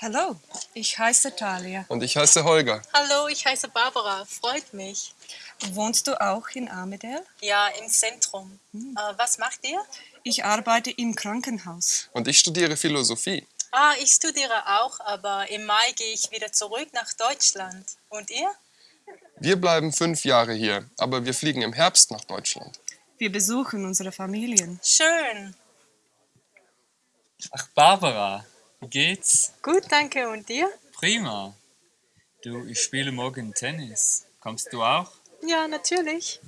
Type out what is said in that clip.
Hallo, ich heiße Talia. Und ich heiße Holger. Hallo, ich heiße Barbara. Freut mich. Wohnst du auch in Armidale? Ja, im Zentrum. Äh, was macht ihr? Ich arbeite im Krankenhaus. Und ich studiere Philosophie. Ah, ich studiere auch, aber im Mai gehe ich wieder zurück nach Deutschland. Und ihr? Wir bleiben fünf Jahre hier, aber wir fliegen im Herbst nach Deutschland. Wir besuchen unsere Familien. Schön. Ach, Barbara, wie geht's? Gut, danke. Und dir? Prima. Du, ich spiele morgen Tennis. Kommst du auch? Ja, natürlich.